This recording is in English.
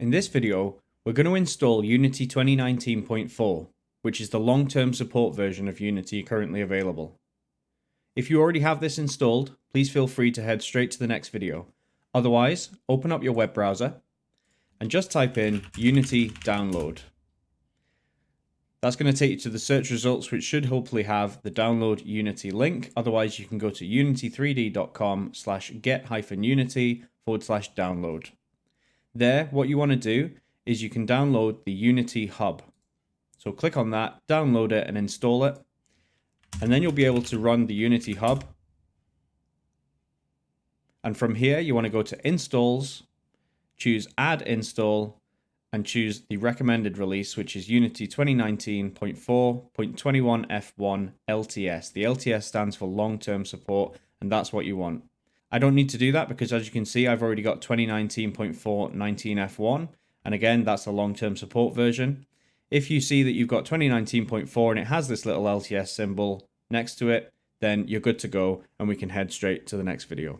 In this video, we're going to install Unity 2019.4, which is the long-term support version of Unity currently available. If you already have this installed, please feel free to head straight to the next video. Otherwise, open up your web browser and just type in Unity download. That's going to take you to the search results, which should hopefully have the download Unity link. Otherwise, you can go to unity3d.com slash get hyphen unity forward slash download. There, what you want to do is you can download the Unity Hub. So click on that, download it and install it. And then you'll be able to run the Unity Hub. And from here, you want to go to installs, choose add install, and choose the recommended release, which is Unity 2019.4.21F1 LTS. The LTS stands for long-term support, and that's what you want. I don't need to do that because as you can see, I've already got 2019.4.19F1. And again, that's a long-term support version. If you see that you've got 2019.4 and it has this little LTS symbol next to it, then you're good to go and we can head straight to the next video.